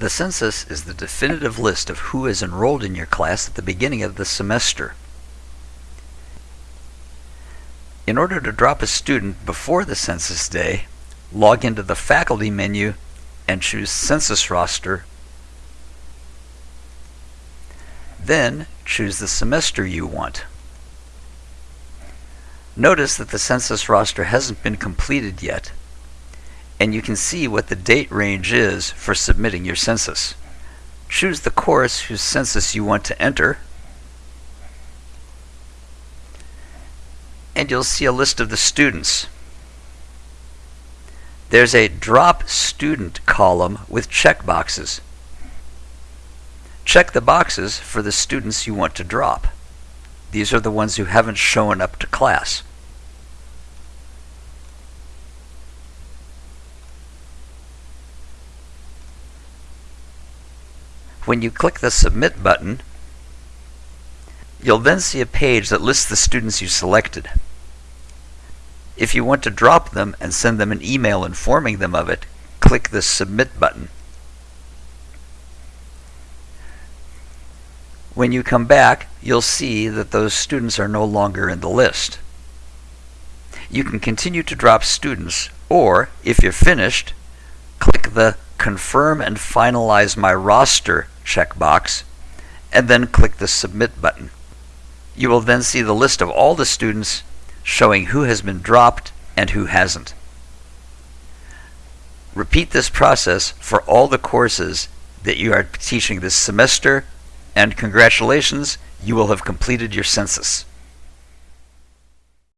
The census is the definitive list of who is enrolled in your class at the beginning of the semester. In order to drop a student before the census day, log into the Faculty menu and choose Census Roster. Then choose the semester you want. Notice that the census roster hasn't been completed yet, and you can see what the date range is for submitting your census. Choose the course whose census you want to enter, and you'll see a list of the students. There's a Drop Student column with checkboxes. Check the boxes for the students you want to drop. These are the ones who haven't shown up to class. When you click the Submit button, you'll then see a page that lists the students you selected. If you want to drop them and send them an email informing them of it, click the Submit button. When you come back, you'll see that those students are no longer in the list. You can continue to drop students, or if you're finished, click the Confirm and Finalize My Roster checkbox, and then click the Submit button. You will then see the list of all the students showing who has been dropped and who hasn't. Repeat this process for all the courses that you are teaching this semester and congratulations, you will have completed your census.